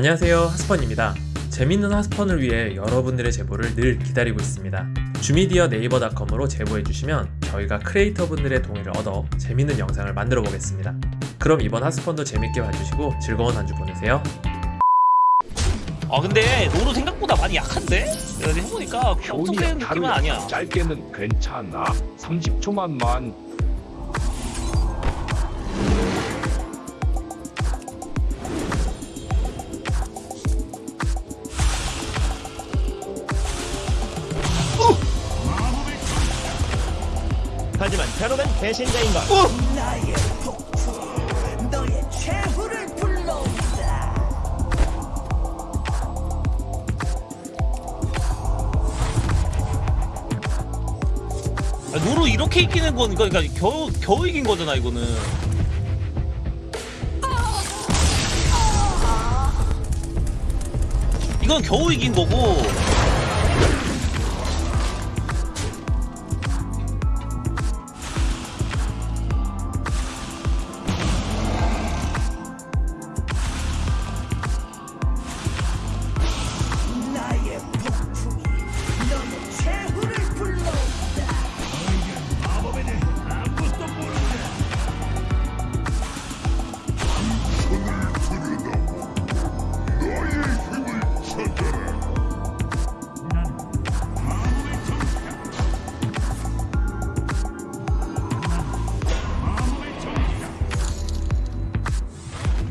안녕하세요 하스펀입니다. 재밌는 하스펀을 위해 여러분들의 제보를 늘 기다리고 있습니다. 주미디어 네이버닷컴으로 제보해주시면 저희가 크리에이터 분들의 동의를 얻어 재밌는 영상을 만들어 보겠습니다. 그럼 이번 하스펀도 재밌게 봐주시고 즐거운 한 주 보내세요. 아 근데 노루 생각보다 많이 약한데? 내가 해보니까 엄청 세는 느낌은 아니야. 짧게는 괜찮아. 30초만만 하지만 폭풍 너의 최후를 불러온다 아, 노루 이렇게 이기는 건 그러니까 겨우 겨우 이긴 거잖아 이거는. 이건 겨우 이긴 거고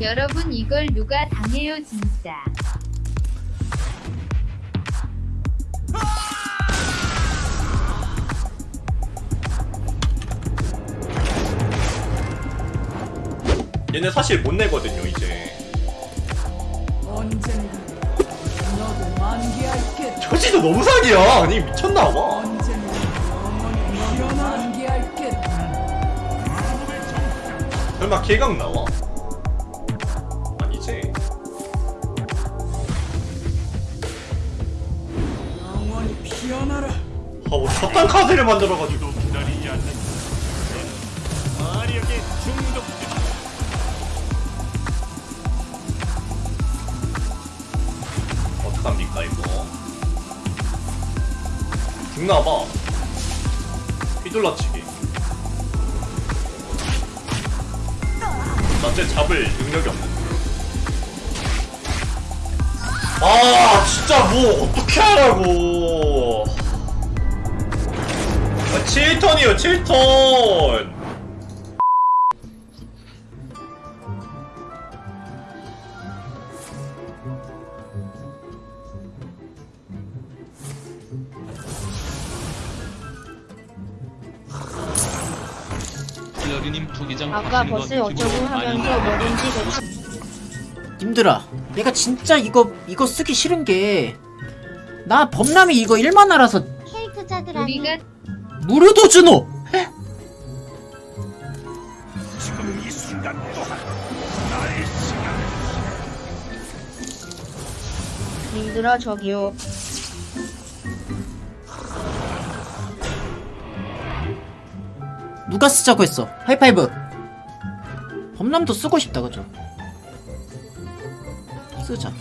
여러분 이걸 누가 당해요 진짜? 얘네 사실 못 내거든요 이제. 언젠가 너도 만개할 표지도 너무 사기야. 아니 미쳤나봐. 언젠가 영원히 설마 개각 나와? 아뭐 저딴 카드를 만들어가지고. 어떡합니까 이거? 죽나봐. 휘둘러치기. 나쟤 잡을 능력이 없는데 아 진짜 뭐 어떻게 하라고 아, 7턴이요 7턴 아까 버스 어쩌고 하면서 뭐든지 님들아 내가 진짜 이거 이거 쓰기 싫은 게 나 범람이 이거 1만화라서 캐릭터자들한테 우리가 무료도 주노! 님들아 저기요. 누가 쓰자고 했어? 하이파이브. 범람도 쓰고 싶다 그죠? 쓰자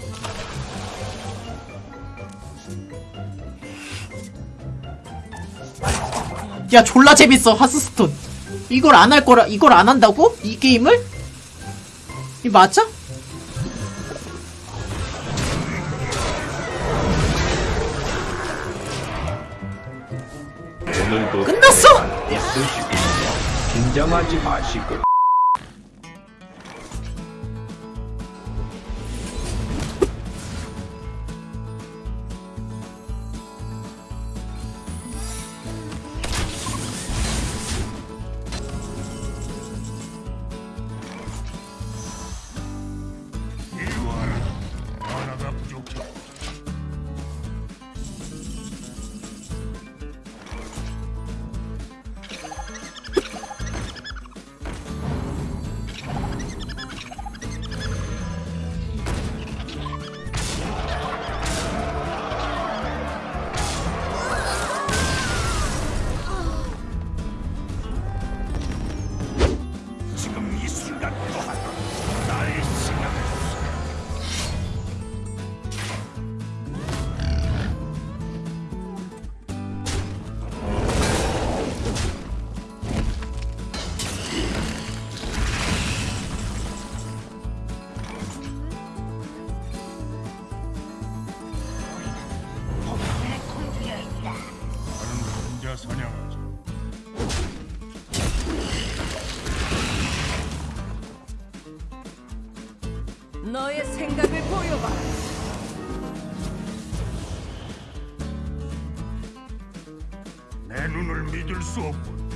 야 졸라 재밌어 하스스톤 이걸 안 할 거라 이걸 안 한다고? 이 게임을? 이 맞아? 오늘도 끝났어! 긴장하지 마시고 너의 생각을 보여봐. 내 눈을 믿을 수 없군.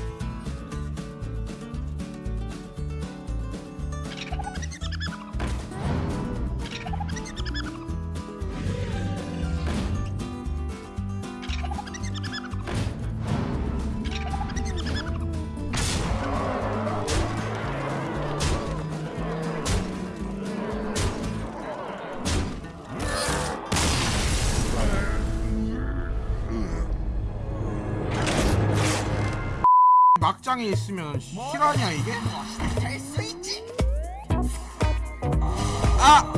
막장에 있으면 실화냐 이게? 아!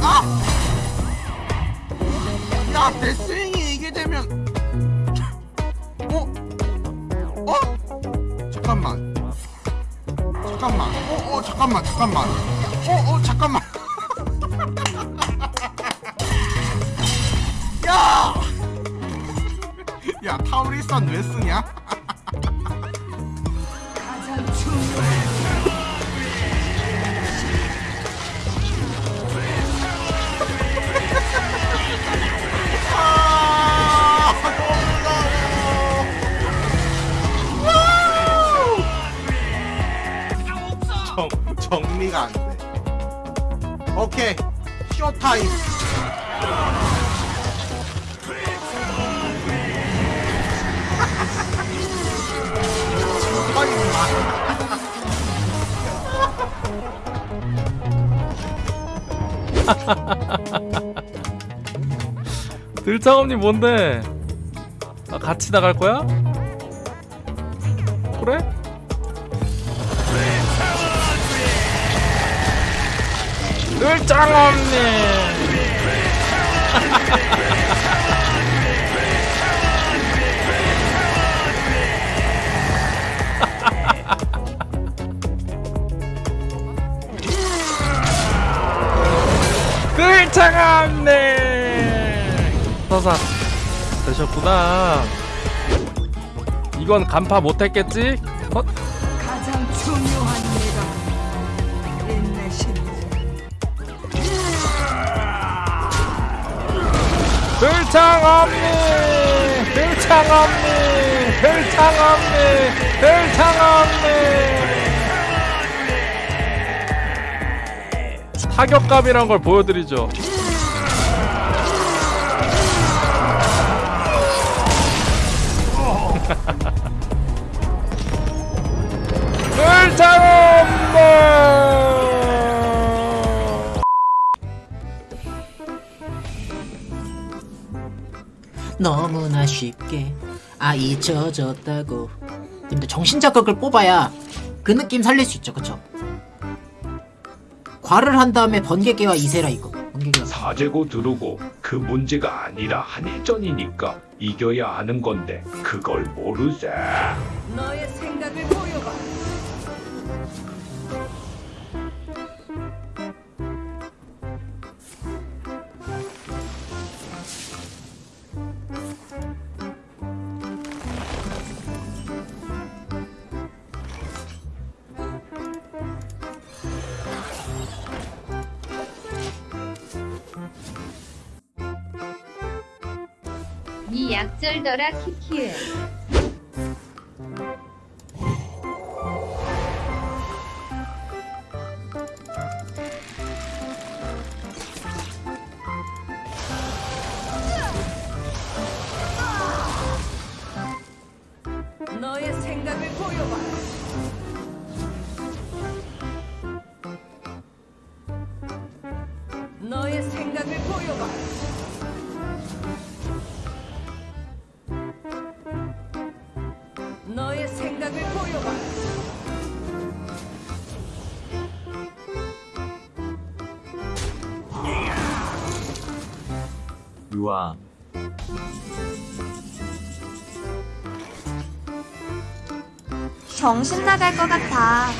아! 야, 내 스윙이 이게 되면 어? 어? 잠깐만. 잠깐만. 어, 어, 잠깐만, 잠깐만. 어, 어, 잠깐만. 야! 야, 타우리산 왜 쓰냐? 정리가 안 돼. 오케이. 쇼타임. 들창업님 뭔데? 아, 같이 나갈 거야? 그래? 들창업님 들창업님 서사 되셨구나 이건 간파 못했겠지? 어? 들창업님 들창업님 들창업님 들창업님 타격감이란 걸 보여드리죠 너무나 쉽게 아 잊혀졌다고 근데 정신자극을 뽑아야 그 느낌 살릴 수 있죠 그쵸? 과를 한 다음에 번개개와 이세라 이거 번개개와 사재고 들어오고 그 문제가 아니라 한일전이니까 이겨야 하는 건데 그걸 모르세. 너의 생 약절더라 키키을 우와. 정신 나갈 것 같아.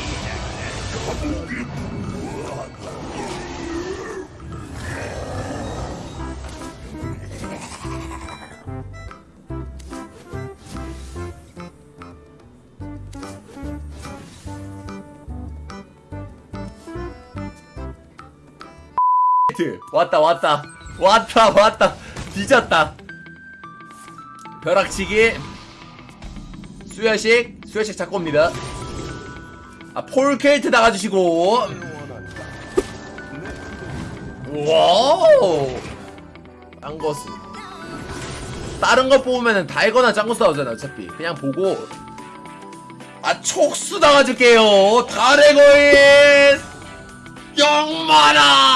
왔다 왔다 왔다 왔다 뒤졌다. 벼락치기. 수혈식 수혈식 잡고 옵니다. 아 폴케이트 나가주시고. 와우! 짱거스 다른 거 뽑으면은 달거나 짱거스 나오잖아 어차피. 그냥 보고. 아 촉수 나가줄게요. 달의 거인! 영마라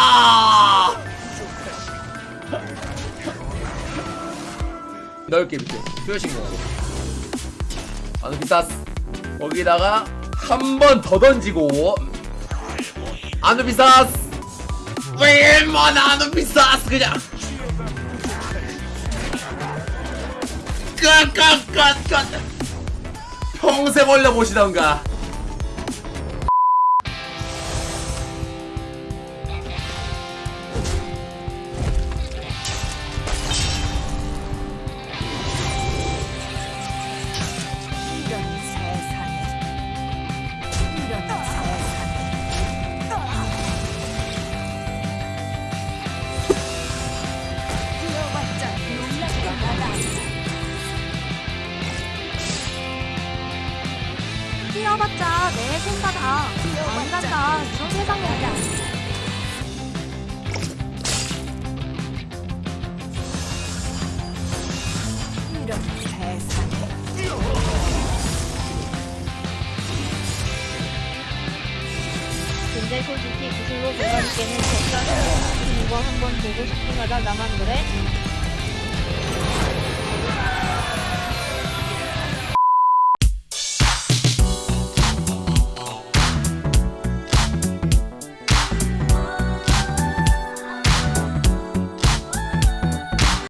넓게 밑에 수혈식 넣고 아누비사스 거기다가 한 번 더 던지고. 아누비사스! 웬만 아누비사스 그냥! 끝끝끝끝 평생 올려보시던가 뛰어봤자 내 생각아. 안 간다. 이런 세상이야. 이런 세상에 근데 솔직히 구슬로 돌아가기에는 적당해. 이거 한번 보고 싶긴 하다. 나만 그래?